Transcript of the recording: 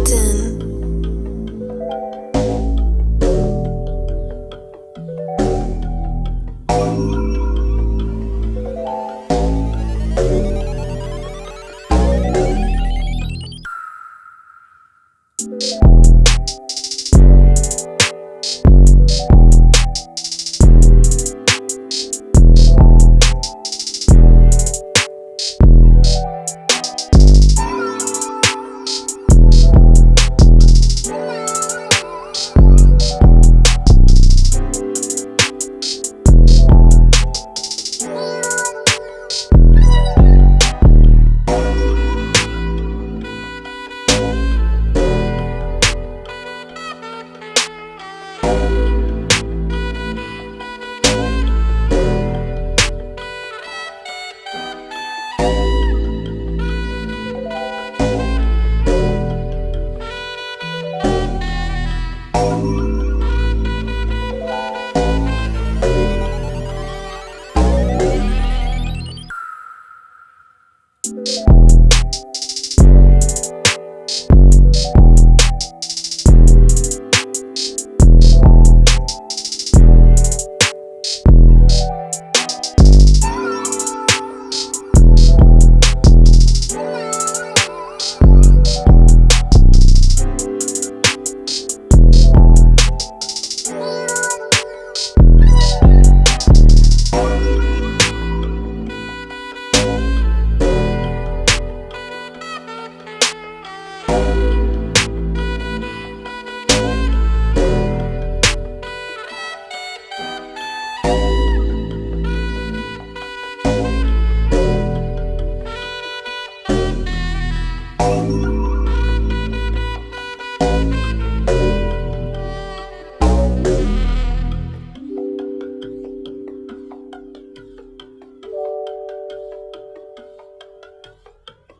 forgotten.